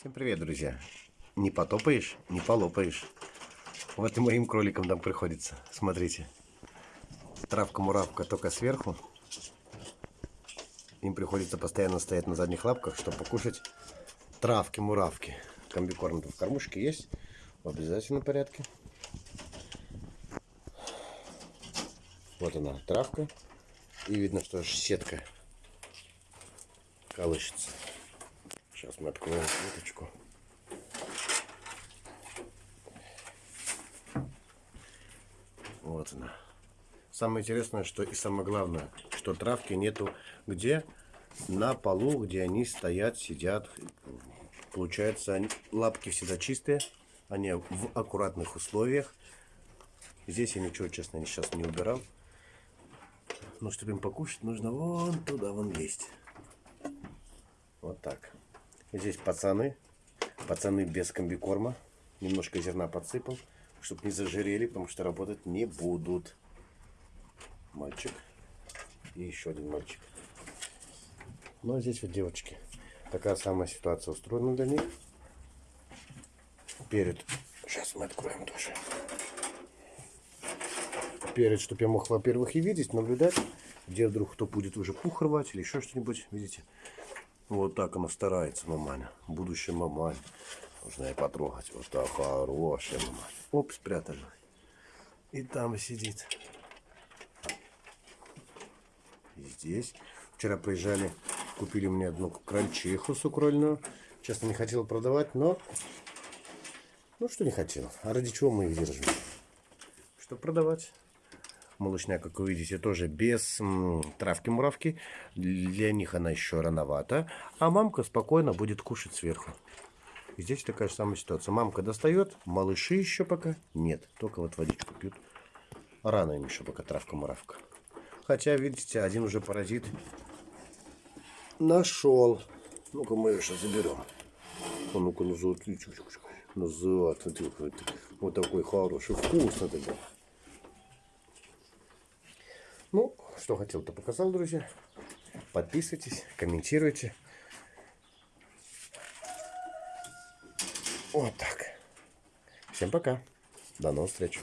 Всем привет, друзья. Не потопаешь, не полопаешь. Вот и моим кроликам там приходится. Смотрите. Травка-муравка только сверху. Им приходится постоянно стоять на задних лапках, чтобы покушать травки-муравки. Комбикорм в кормушке есть. В обязательном порядке. Вот она, травка. И видно, что сетка колышется. Сейчас мы откроем клеточку. Вот она. Самое интересное, что и самое главное, что травки нету где? На полу, где они стоят, сидят. Получается, лапки всегда чистые. Они в аккуратных условиях. Здесь я ничего, честно, сейчас не убирал. Но чтобы им покушать, нужно вон туда, вон лезть. Вот так. Здесь пацаны. Пацаны без комбикорма. Немножко зерна подсыпал, чтобы не зажирели, потому что работать не будут. Мальчик. И еще один мальчик. Ну а здесь вот девочки. Такая самая ситуация устроена для них. Перед. Сейчас мы откроем тоже. Перед, чтобы я мог, во-первых, и видеть, наблюдать, где вдруг кто будет уже пух рвать или еще что-нибудь. Видите? Вот так она старается, маманя. Будущая мамань. Нужно ее потрогать. Вот так хорошая маманя. Оп, спрятали. И там сидит. И здесь. Вчера приезжали, купили мне одну крольчиху сукрольную. Честно, не хотел продавать, но... Ну, что не хотел. А ради чего мы их держим? Что продавать? Малышня, как вы видите, тоже без травки-муравки. Для них она еще рановата. А мамка спокойно будет кушать сверху. И здесь такая же самая ситуация. Мамка достает, малыши еще пока нет. Только вот водичку пьют. Рано им еще пока травка-муравка. Хотя, видите, один уже паразит нашел. Ну-ка мы ее сейчас заберем. А ну-ка назад, назад. Вот такой хороший, вкусно такой. Ну, что хотел, то показал, друзья. Подписывайтесь, комментируйте. Вот так. Всем пока. До новых встреч.